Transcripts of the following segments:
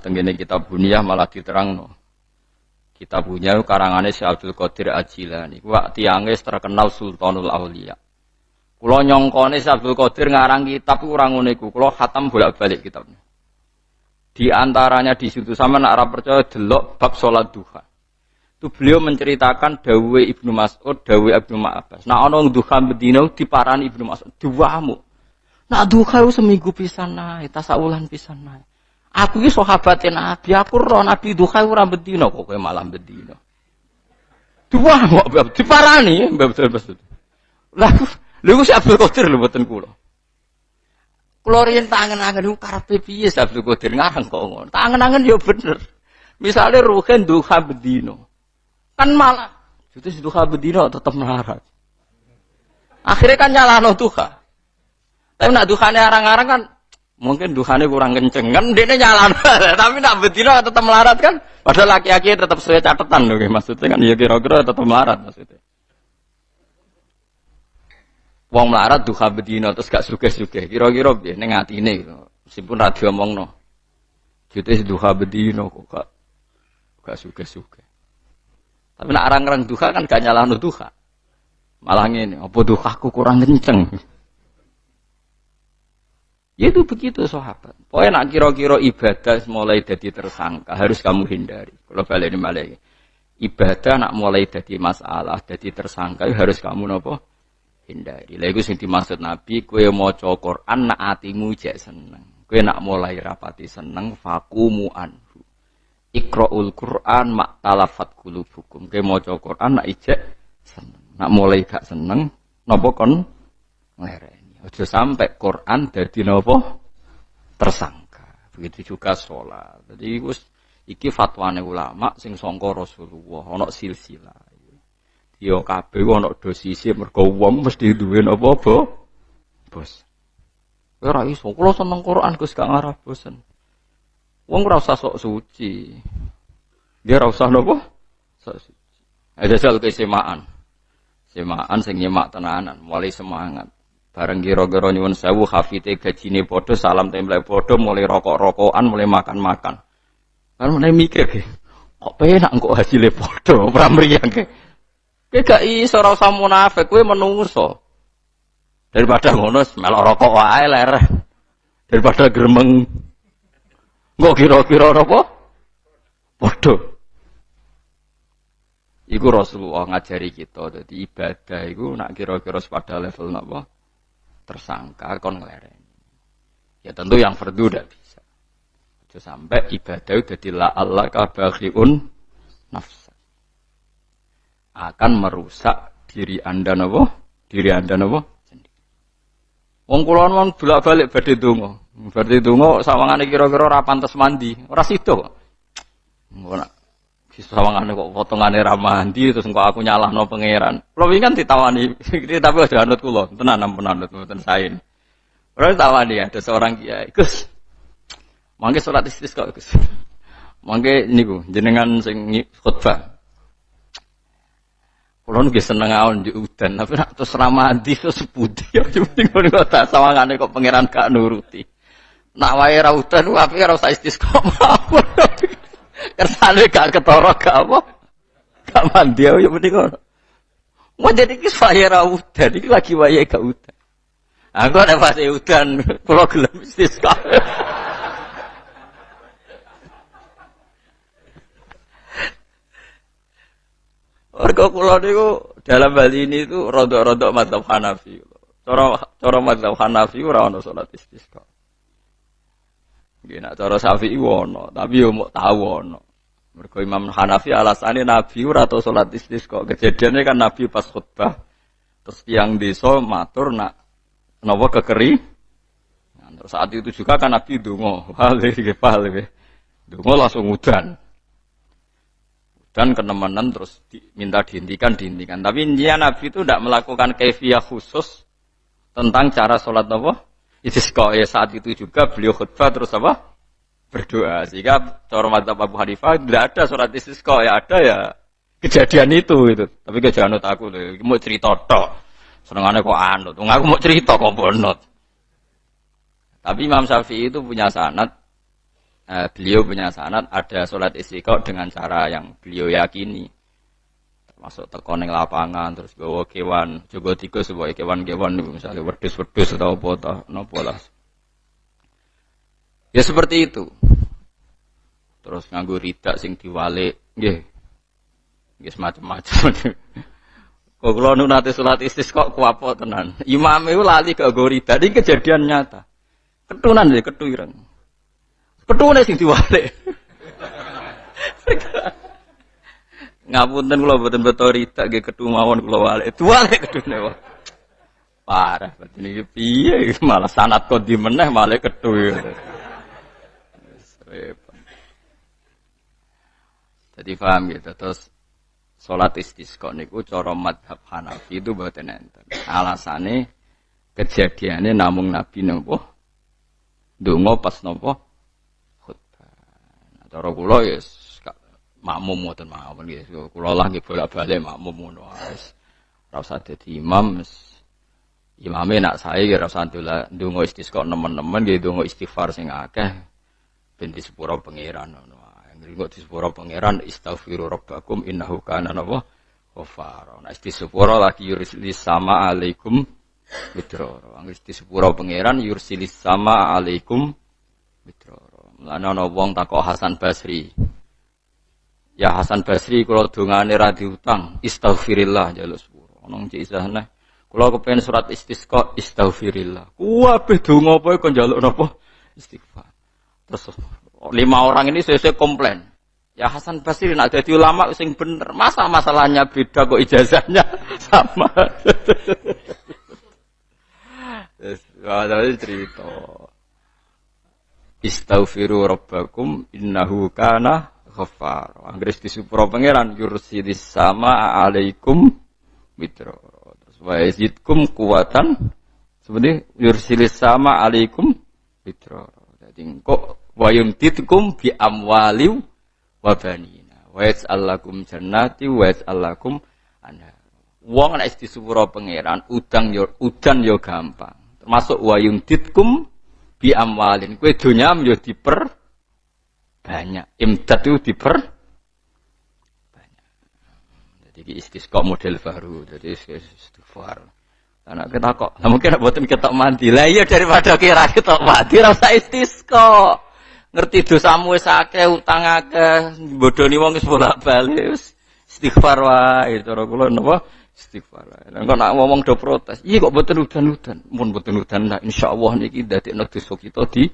Tenggene kita bunyah malah diterangno. Kita punya karangannya si Abdul Qadir Ajilani. Wak tiangnya terkenal Sultanul Aulia. Kulo nyongkone si Abdul Qadir ngarang kitab kurang uniku. Kulo khatam bolak-balik kitabnya. Di antaranya di situ sama nak Arab percaya delok bab sholat duha. Itu beliau menceritakan Dawe Ibnu Mas'ud, Dawe Ibnu Ma'abbas. Nah ono duha bedino diparani Ibnu Mas'ud, duamu. Nah duha seminggu pisan naik, tasawulan pisan naik. Aku ini sahabatnya Nabi, aku roh Nabi duha ora bedino kok kowe malam bedino. Dua kok diparani betul betul. Lah lha si Abdul Qadir lho mboten kula. Kula riyen tangen-angen ku karepe piye Abdul Qadir ngarang kok ngono. Tangen-angen ya bener. Misalnya ruhen duha bedino. Kan malah itu duha bedino tetap melarat. Akhirnya kan nyalahno duha. Tapi nak duhane arang-arang kan Mungkin duhane kurang kenceng kan dia nyala, tapi nak betina tetap melarat kan. Padahal laki-laki tetap sesuai catatan loh, maksudnya kan ya kira-kira tetap melarat maksudnya. Wong melarat duha betina terus gak suge-suge, kira-kira dia neng ini gitu. Meskipun radio ngomong no, jadi duha betina kok gak gak suge-suge. Tapi nak arang-arang duha kan gak nyala duha. Malah ini, apa duhaku kurang kenceng. Ya itu begitu sahabat. Pokoknya nak kira-kira ibadah mulai jadi tersangka harus kamu hindari. Kalau balik ini balik. Ibadah nak mulai jadi masalah, jadi tersangka harus kamu nopo hindari. Lalu sing dimaksud Nabi, kue mau Quran nak atimu jek seneng. Kue nak mulai rapati seneng, fakumu anhu. Ikra'ul Quran mak talafat kulubukum. Kue mau Quran nak ijek seneng. Nak mulai gak seneng, nopo kon ngereng. Aja sampai Quran dari nopo tersangka. Begitu juga sholat. Jadi gus iki fatwane ulama sing songko Rasulullah ana silsilah. Yo kabeh ana dosise mergo wong mesti duwe napa apa? Bos. Ora iso, kula seneng Quran Gus gak ngarah bosen. Wong ora usah sok suci. Dia ora usah? Sok suci. Ada sel kesemaan. Semaan sing nyemak tenanan, mulai semangat. Bareng kira-kira nyuwun sewu hafite gajine padha salam template padha mulai rokok-rokokan mulai makan-makan. Kan mulai mikir ke. Kok penak kok hasilnya padha ora mriyang ke. Kowe gak iso ora usah munafik, menungso. Daripada ngono melok rokok wae ler. Daripada gremeng. Kok kira-kira apa? Padha. Iku Rasulullah ngajari kita, jadi ibadah iku nak kira-kira pada level napa? Tersangka kon ngelereni. Ya tentu yang fardu tidak bisa. Jadi sampai ibadah udah la Allah kabaghiun nafsa. Akan merusak diri Anda nopo? Diri Anda nopo? Wong kula mon bolak-balik badhe donga. Badhe donga sawangane kira-kira ora pantes mandi, ora. Ora sawangane kok potongane ra mandi terus engko aku nyalahno pangeran. Kula wingi kan ditawani, tapi aja anut kula, tenan ampun anut mboten sain. Ora ditawani ada seorang kiai, Gus. Mangke salat istisqa Gus. Mangke niku jenengan sing khutbah. Kulo nggih seneng awan di udan, tapi nak terus ramadi terus putih ya penting ngono kok tak sawangane kok pangeran gak nuruti. Nak wae ra udan api ora usah. Kersane gak ketara gak apa? Gak mandi ya ngono. Mau jadi kis wae ra udan iki lagi wae gak udan. Aku ada pas udan, kulo gelem istisqa. Warga kula niku dalam hal ini itu rodok-rodok madzhab Hanafi. Cara cara madzhab Hanafi ora ono salat istisqa. Nggih nak cara Syafi'i ono, tapi yo mau tahu ono. Mergo Imam Hanafi alasannya Nabi ora tau salat istisqa. Kejadiannya kan Nabi pas khutbah terus tiang desa matur nak napa kekeri. Nah, terus saat itu juga kan Nabi donga, hale nggih pahale. Donga langsung udan dan kenemenan terus diminta dihentikan dihentikan tapi intinya Nabi itu tidak melakukan kefiah khusus tentang cara sholat apa istisqa ya saat itu juga beliau khutbah terus apa? Berdoa. Sehingga cara madzhab Abu Hanifah tidak ada sholat istisqa ya ada ya kejadian itu itu tapi kejadian aku loh mau cerita tok. Senengannya kok anut. Aku mau cerita kok bonot. Tapi Imam Syafi'i itu punya sanat eh, beliau punya sanat ada sholat istiqo dengan cara yang beliau yakini. Termasuk tekoning lapangan, terus bawa kewan, juga tikus, bawa kewan-kewan, misalnya wedus-wedus atau apa, nopo lah. Ya seperti itu. Terus nganggu ridak sing diwalik, nggih. Nggih semacam-macam. Kok kula nu nate salat istisqa kuwapo tenan. Imam itu lali ke gorida, ini kejadian nyata. Ketunan ya ketu ireng. Ketune sing diwalik. Ngapunten kula boten beto rida nggih ketu mawon kula walik. Diwalik ketune wae. Parah, berarti ini piye malah sanat kok di meneh malah ketu. Jadi paham gitu terus Sholat istisqa niku cara madhab Hanafi itu mboten enten. Alasane kejadiannya namung Nabi nopo donga pas nopo khutbah. Nah, cara kula ya makmum mboten mawon nggih. Kula lah nggih bolak-balik makmum ngono wis. Ora usah dadi imam Imame nak saya ya ora usah ndonga istisqa nemen-nemen nggih ndonga istighfar sing akeh ben disepuro pangeran ngono. Ringo di sepura pangeran istaghfiru rabbakum innahu kana napa ghafara. Nah sepura lagi yursilis sama alaikum mitroro. Angger di sepura pangeran yursilis sama alaikum mitroro. Mulane ana wong takok Hasan Basri. Ya Hasan Basri kula dongane ra diutang, istaghfirillah jaluk sepura. Ana cek isahne Kula kepen surat istisqa istaghfirillah. Kuwabe donga apa kok njaluk napa? Istighfar. Terus lima orang ini sesuai komplain. Ya Hasan Basri nak jadi ulama sing bener. Masa masalahnya beda kok ijazahnya sama. Ada cerita. Istaghfiru rabbakum innahu kana ghafar. Anggris di supro pangeran yursilis sama alaikum mitro. Terus wa yazidkum kuwatan. Sebenarnya yursilis sama alaikum mitro. Jadi kok wa yumtitkum bi amwaliw wa banina wa yas'alakum jannati wa yas'alakum anha wong nek disepuro pangeran udang yo udan yo gampang termasuk wa yumtitkum bi amwalin kowe donya yo diper banyak. Imdad itu diper? Banyak. Jadi istisqa model baru. Jadi istighfar. Anak kita kok, nah mungkin buatin kita mandi. Lah iya daripada kira kita mandi rasa istisqa. Ngerti dosamu wis akeh utang akeh bodoni wong wis bolak-balik istighfar wae. Cara kula napa? Istighfar nek nak ngomong do protes? Iya kok boten udan-udan. Mun boten udan nah insyaallah niki dadekno dosa kita di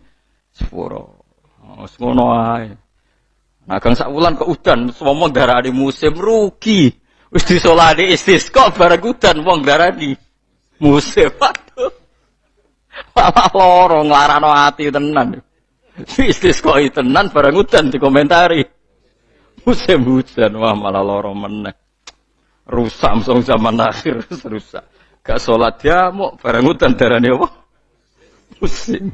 sepuro wis ngono wae nah kang sak wulan kok udan ngomong darani musim rugi wis disolati istisqa bareng udan wong darani musim aduh malah loro nglarano ati tenan Istisqa tenan barang udan dikomentari. Musim hujan wah malah loro meneh. Rusak song zaman akhir rusak. Gak sholat ya mau barang udan darane apa? Musim.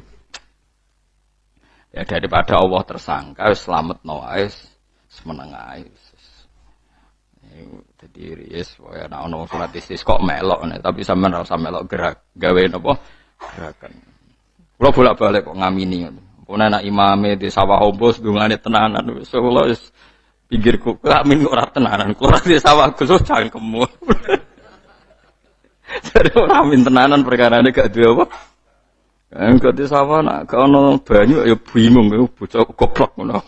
Ya daripada Allah tersangka selamat no ais semeneng ais. Jadi yes, ya nak ono sholat istisqa melok nih, tapi sampean ora melok gerak gawe napa gerakan. Kalau bolak-balik kok ngamini. Pun anak imame di sawah hombos dungane tenanan wis kula wis pinggirku amin ora tenanan kula di sawah Gus cangkemmu. Jadi ora amin tenanan perkara ini gak duwe apa. Enggak di sawah nak gak ono banyu ya bingung ya bocah goblok ngono.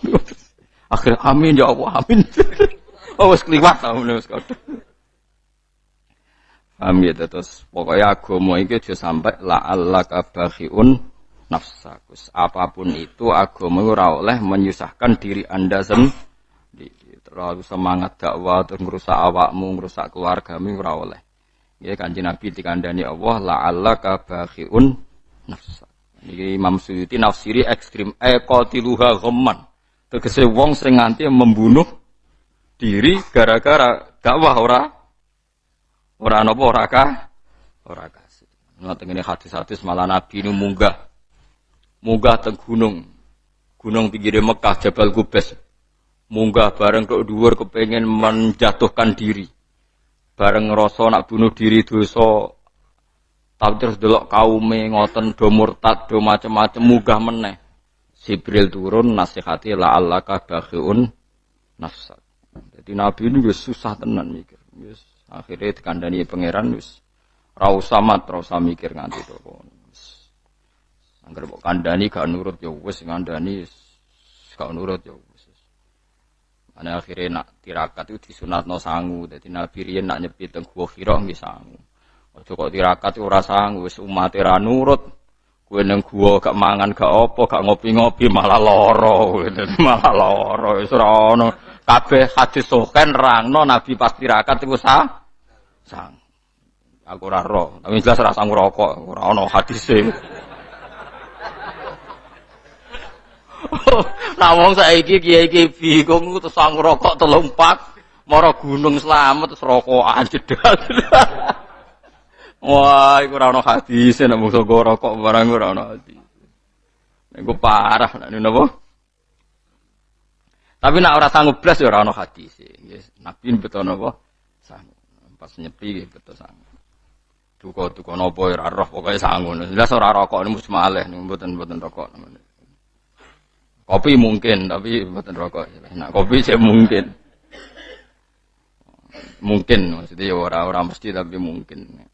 Akhir amin ya Allah amin. oh wis kliwat ta wis kadhe. Paham ya terus pokoknya agama iki aja sampai la Allah kabakhiun nafsakus. Apa pun itu agama ora oleh menyusahkan diri Anda sendiri. Terlalu semangat dakwah terus ngerusak awakmu, ngerusak keluargamu ora oleh. Ya kanji Nabi dikandani Allah la Allah kabakhiun nafsa. Ini Imam Suyuti nafsiri ekstrim e qatiluha ghamman. Tegese wong sing nganti membunuh diri gara-gara dakwah ora ora napa ora kah ora kasih. Ngoten ngene hadis-hadis malah Nabi ini munggah munggah teng gunung. Gunung pinggir Mekah Jabal Gubes. Munggah bareng ke dhuwur kepengen menjatuhkan diri. Bareng ngerasa nak bunuh diri dosa tapi terus delok kaume ngoten do murtad do macem-macem munggah meneh. Jibril turun nasihati la allaka bakhiun nafsak. Jadi Nabi ini susah tenan mikir. Wis akhirnya dikandani pangeran wis ra usah mat, mikir nganti to. Angger mbok kandani gak nurut ya wis ngandani gak nurut ya wis. Ane akhirnya nak tirakat itu disunatno sangu. Jadi Nabi riyen nak nyepi teng gua Hira nggih. Aja kok tirakat ora sangu wis umat ra nurut. Kowe nang gua gak mangan gak apa gak ngopi-ngopi malah loro. malah loro wis ora ono kabeh hadis soken rangno Nabi pas tirakat iku sah sang. Aku ora roh, tapi jelas ora sang rokok, ora ono hadise. nah wong saiki kiai-kiai bingung terus sang rokok telumpak, mara gunung selamat terus rokokan jedal. Wah, iku ora ono hadis nek mung rokok barang ora ono hadis. Iku parah nek napa? Tapi nak ora sanggup blas ya ora ono hadis. Yes, Nabi betul napa? Sanggup. Pas nyepi betul sanggup. Duka-duka napa ya ora roh pokoke sanggup. Jelas ora rokok niku malih niku mboten-mboten rokok. Kopi mungkin tapi mboten rokok. Nak kopi saya mungkin. Mungkin maksudnya ya ora ora mesti tapi mungkin.